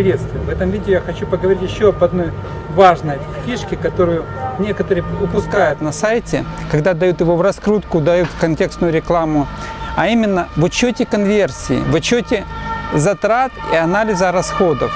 Приветствую! В этом видео я хочу поговорить еще об одной важной фишке, которую некоторые упускают на сайте, когда дают его в раскрутку, дают контекстную рекламу, а именно в учете конверсии, в учете затрат и анализа расходов.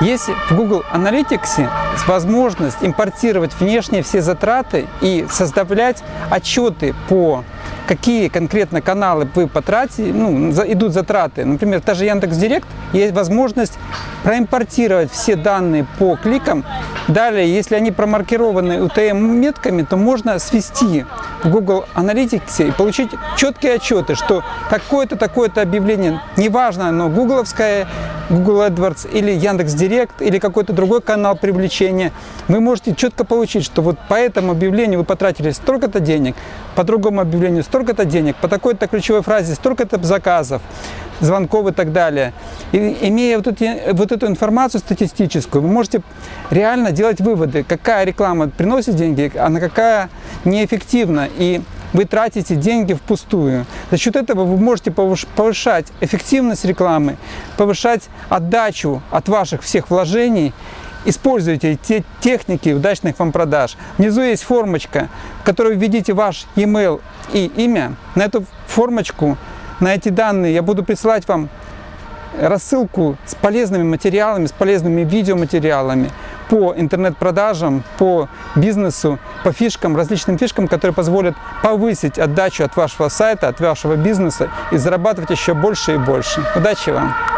Есть в Google Analytics возможность импортировать внешние все затраты и составлять отчеты по какие конкретно каналы вы потратите, ну, идут затраты. Например, та же Яндекс.Директ, есть возможность проимпортировать все данные по кликам. Далее, если они промаркированы UTM-метками, то можно свести в Google Analytics и получить четкие отчеты, что какое-то такое-то объявление, неважно, оно гугловское, Google AdWords или Яндекс.Директ или какой-то другой канал привлечения, вы можете четко получить, что вот по этому объявлению вы потратили столько-то денег, по другому объявлению столько-то денег, по такой-то ключевой фразе столько-то заказов, звонков и так далее. И, имея вот, эти, вот эту информацию статистическую, вы можете реально делать выводы, какая реклама приносит деньги, а на какая неэффективна. И вы тратите деньги впустую. За счет этого вы можете повышать эффективность рекламы, повышать отдачу от ваших всех вложений Используйте те техники удачных вам продаж. Внизу есть формочка, в которой введите ваш e-mail и имя. На эту формочку, на эти данные я буду присылать вам рассылку с полезными материалами, с полезными видеоматериалами по интернет-продажам, по бизнесу, по фишкам, различным фишкам, которые позволят повысить отдачу от вашего сайта, от вашего бизнеса и зарабатывать еще больше и больше. Удачи вам!